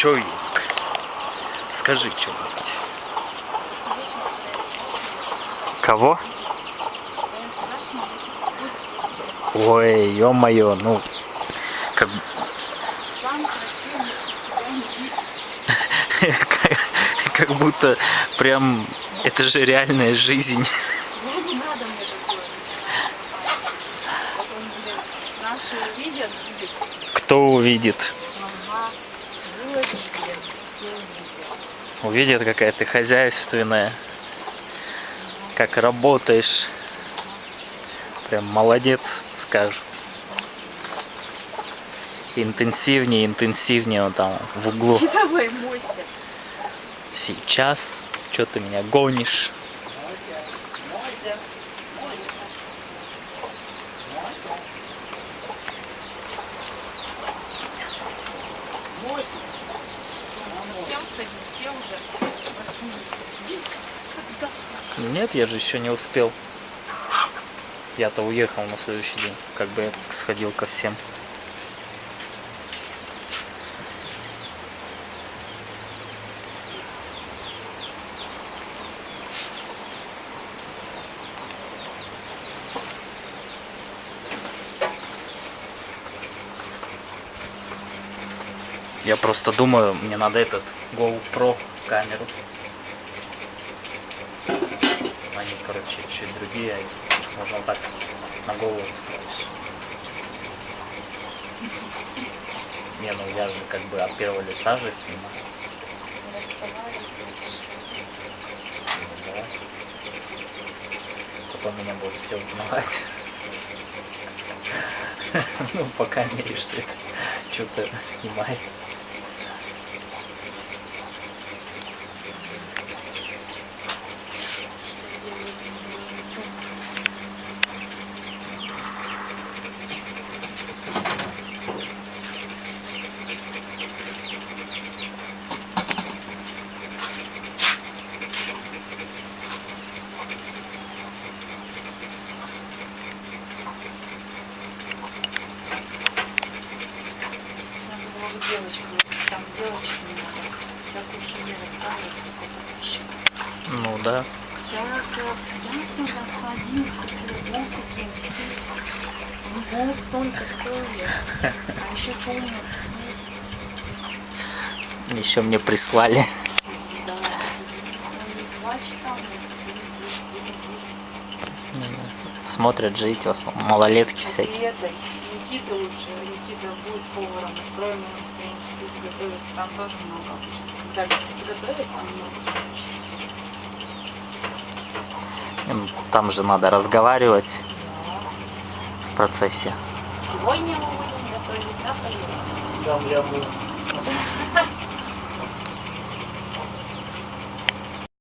Чё, Вик? Скажи что-нибудь. Кого? Ой, ё-моё, ну... Как... Сам красивый, тебя не видно. как, будто прям... Это же реальная жизнь. Я не увидят. Какая ты хозяйственная. Как работаешь. Прям молодец, скажут. Интенсивнее, интенсивнее он там в углу. Давай, мойся. Сейчас. Что ты меня гонишь? Всем сходи, все уже посмотрите. Нет, я же еще не успел. Я-то уехал на следующий день. Как бы я сходил ко всем. Я просто думаю, мне надо этот GoPro камеру. Они, короче, чуть другие. Можно вот так на голову скажешь. Не, ну я же как бы от первого лица же снимаю. Ну, да. Потом меня будут все узнавать. Ну, пока мере, что это что-то снимает. Надо было бы девочкам, там девочки не надо. Всякую химию рассказывать, столько подписчиков. Ну да. Всякое. Я сюда сходил, купил губ какие-то. Ну вот столько стоили. А еще у есть? Еще мне прислали. Да, сидит. Ну, Два часа, может, или десять, Смотрят же эти в основном малолетки всякие. Это, Никита лучше, Никита будет поваром, откроем ему страницу, пусть готовит, там тоже много обычно. Когда готовит, там много. Там же надо разговаривать в процессе. Сегодня мы будем готовить, да,